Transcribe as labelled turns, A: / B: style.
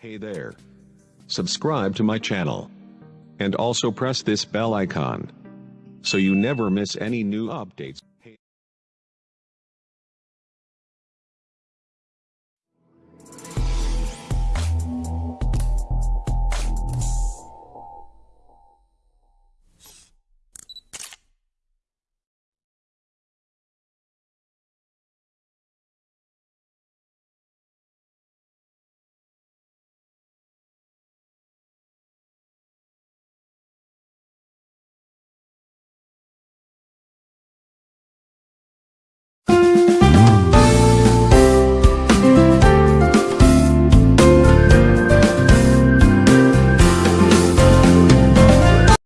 A: Hey there. Subscribe to my channel. And also press this bell icon. So you never miss any new updates.